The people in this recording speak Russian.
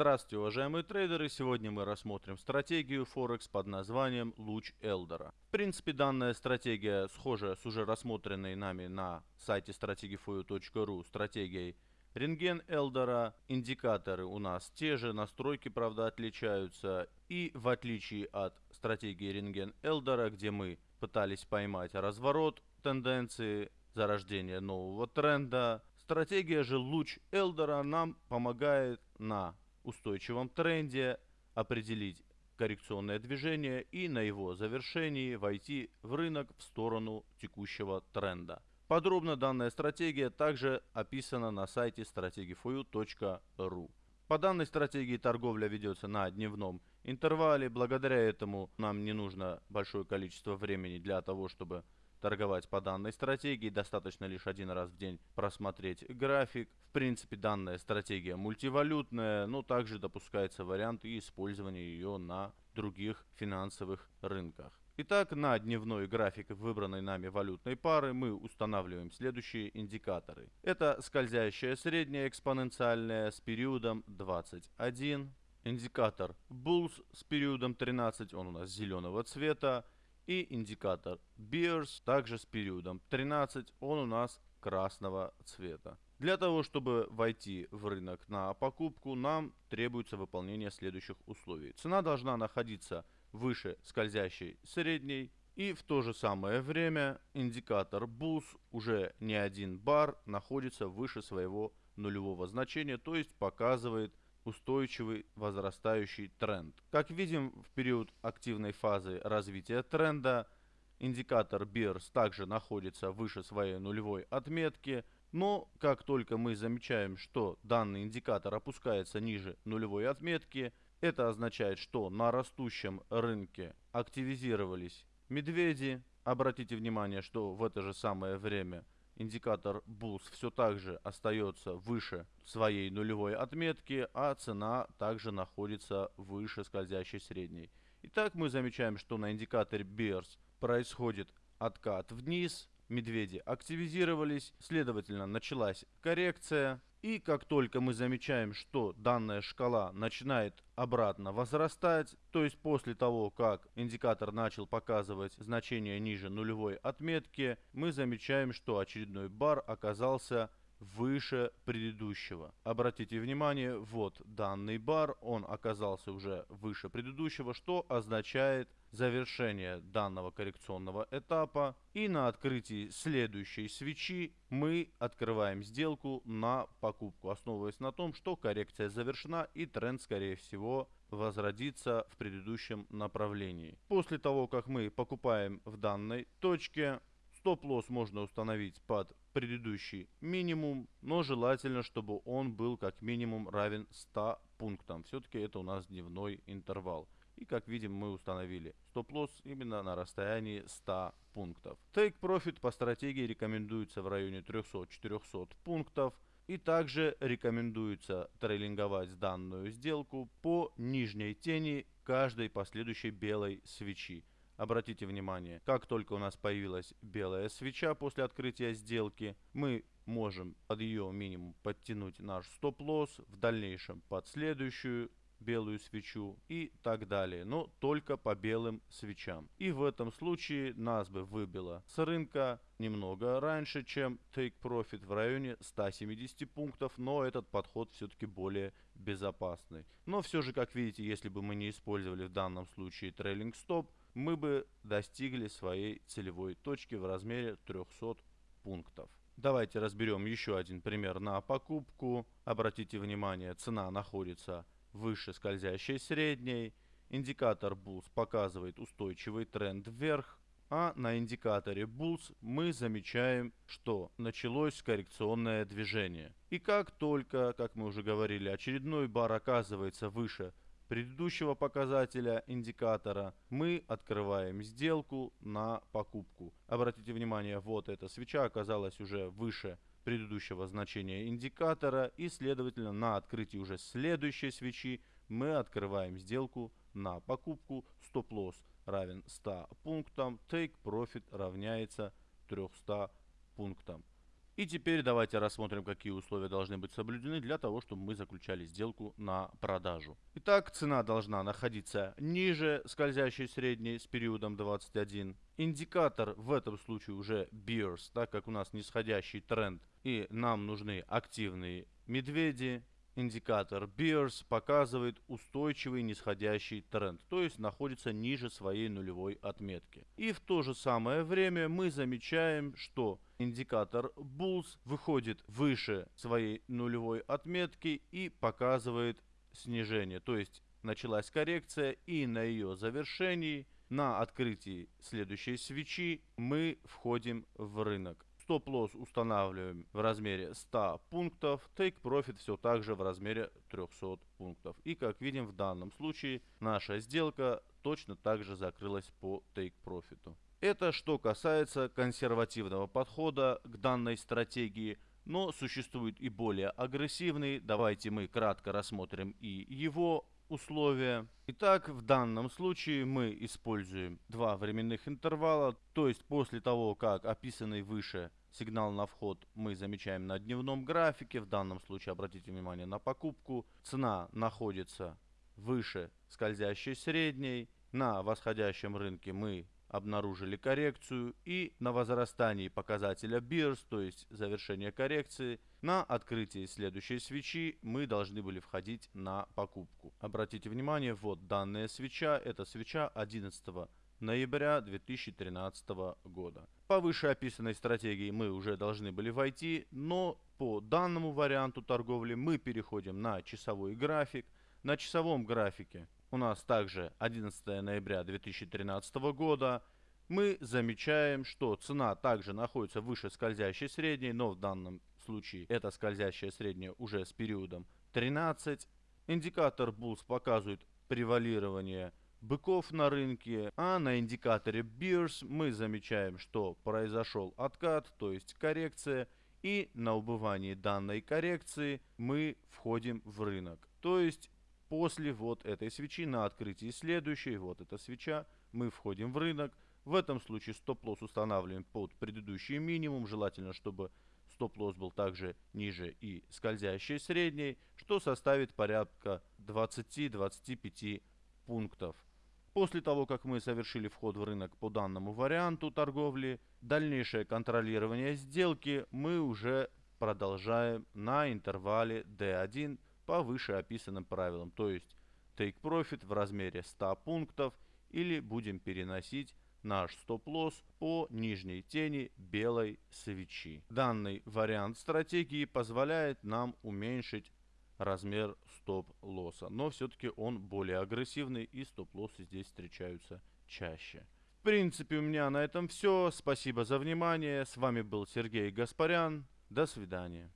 Здравствуйте, уважаемые трейдеры! Сегодня мы рассмотрим стратегию Форекс под названием Луч Элдора. В принципе, данная стратегия схожа с уже рассмотренной нами на сайте стратегиfoyu.ru стратегией Рентген Элдора. Индикаторы у нас те же, настройки, правда, отличаются. И в отличие от стратегии Рентген Элдора, где мы пытались поймать разворот тенденции, зарождение нового тренда, стратегия же Луч Элдора нам помогает на устойчивом тренде, определить коррекционное движение и на его завершении войти в рынок в сторону текущего тренда. Подробно данная стратегия также описана на сайте strategifoyu.ru. По данной стратегии торговля ведется на дневном интервале. Благодаря этому нам не нужно большое количество времени для того, чтобы торговать по данной стратегии. Достаточно лишь один раз в день просмотреть график. В принципе, данная стратегия мультивалютная, но также допускается вариант использования ее на других финансовых рынках. Итак, на дневной график выбранной нами валютной пары мы устанавливаем следующие индикаторы. Это скользящая средняя экспоненциальная с периодом 21. Индикатор Bulls с периодом 13, он у нас зеленого цвета и индикатор Bears также с периодом 13, он у нас красного цвета. Для того, чтобы войти в рынок на покупку, нам требуется выполнение следующих условий. Цена должна находиться выше скользящей средней, и в то же самое время индикатор BUS уже не один бар находится выше своего нулевого значения, то есть показывает устойчивый возрастающий тренд. Как видим, в период активной фазы развития тренда индикатор BERS также находится выше своей нулевой отметки, но как только мы замечаем, что данный индикатор опускается ниже нулевой отметки, это означает, что на растущем рынке активизировались медведи. Обратите внимание, что в это же самое время индикатор Bulls все так же остается выше своей нулевой отметки, а цена также находится выше скользящей средней. Итак, мы замечаем, что на индикаторе Bears происходит откат вниз, медведи активизировались, следовательно началась коррекция. И как только мы замечаем, что данная шкала начинает обратно возрастать, то есть после того, как индикатор начал показывать значение ниже нулевой отметки, мы замечаем, что очередной бар оказался выше предыдущего. Обратите внимание, вот данный бар, он оказался уже выше предыдущего, что означает завершение данного коррекционного этапа. И на открытии следующей свечи мы открываем сделку на покупку, основываясь на том, что коррекция завершена и тренд, скорее всего, возродится в предыдущем направлении. После того, как мы покупаем в данной точке, Стоп-лосс можно установить под предыдущий минимум, но желательно, чтобы он был как минимум равен 100 пунктам. Все-таки это у нас дневной интервал. И как видим, мы установили стоп-лосс именно на расстоянии 100 пунктов. Take Profit по стратегии рекомендуется в районе 300-400 пунктов. И также рекомендуется трейлинговать данную сделку по нижней тени каждой последующей белой свечи. Обратите внимание, как только у нас появилась белая свеча после открытия сделки, мы можем под ее минимум подтянуть наш стоп-лосс, в дальнейшем под следующую белую свечу и так далее, но только по белым свечам. И в этом случае нас бы выбило с рынка немного раньше, чем Take Profit в районе 170 пунктов, но этот подход все-таки более безопасный. Но все же, как видите, если бы мы не использовали в данном случае трейлинг стоп, мы бы достигли своей целевой точки в размере 300 пунктов. Давайте разберем еще один пример на покупку. Обратите внимание, цена находится выше скользящей средней. Индикатор Bulls показывает устойчивый тренд вверх. А на индикаторе Bulls мы замечаем, что началось коррекционное движение. И как только, как мы уже говорили, очередной бар оказывается выше предыдущего показателя индикатора мы открываем сделку на покупку. Обратите внимание, вот эта свеча оказалась уже выше предыдущего значения индикатора и следовательно на открытии уже следующей свечи мы открываем сделку на покупку. Стоп-лосс равен 100 пунктам, take profit равняется 300 пунктам. И теперь давайте рассмотрим, какие условия должны быть соблюдены для того, чтобы мы заключали сделку на продажу. Итак, цена должна находиться ниже скользящей средней с периодом 21. Индикатор в этом случае уже Bears, так как у нас нисходящий тренд и нам нужны активные медведи, индикатор Bears показывает устойчивый нисходящий тренд, то есть находится ниже своей нулевой отметки. И в то же самое время мы замечаем, что индикатор Bulls выходит выше своей нулевой отметки и показывает снижение, то есть началась коррекция и на ее завершении на открытии следующей свечи мы входим в рынок. Стоп-лосс устанавливаем в размере 100 пунктов, Take Profit все так же в размере 300 пунктов. И как видим в данном случае наша сделка точно так же закрылась по Take Profit. Это что касается консервативного подхода к данной стратегии, но существует и более агрессивный. Давайте мы кратко рассмотрим и его условия. Итак, в данном случае мы используем два временных интервала, то есть после того, как описанный выше Сигнал на вход мы замечаем на дневном графике. В данном случае обратите внимание на покупку. Цена находится выше скользящей средней. На восходящем рынке мы обнаружили коррекцию и на возрастании показателя BIRS, то есть завершение коррекции, на открытии следующей свечи мы должны были входить на покупку. Обратите внимание, вот данная свеча, это свеча 11 ноября 2013 года. По вышеописанной стратегии мы уже должны были войти, но по данному варианту торговли мы переходим на часовой график. На часовом графике у нас также 11 ноября 2013 года. Мы замечаем, что цена также находится выше скользящей средней, но в данном случае эта скользящая средняя уже с периодом 13. Индикатор Bulls показывает превалирование быков на рынке, а на индикаторе Bears мы замечаем, что произошел откат, то есть коррекция, и на убывании данной коррекции мы входим в рынок. То есть после вот этой свечи на открытии следующей, вот эта свеча, мы входим в рынок. В этом случае стоп-лосс устанавливаем под предыдущий минимум, желательно, чтобы стоп-лосс был также ниже и скользящей средней, что составит порядка 20-25 пунктов. После того, как мы совершили вход в рынок по данному варианту торговли, дальнейшее контролирование сделки мы уже продолжаем на интервале D1 по вышеописанным правилам. То есть take profit в размере 100 пунктов или будем переносить наш стоп-лосс по нижней тени белой свечи. Данный вариант стратегии позволяет нам уменьшить размер стоп-лосса. Но все-таки он более агрессивный и стоп-лоссы здесь встречаются чаще. В принципе, у меня на этом все. Спасибо за внимание. С вами был Сергей Гаспарян. До свидания.